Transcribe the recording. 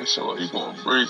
And so he's gonna break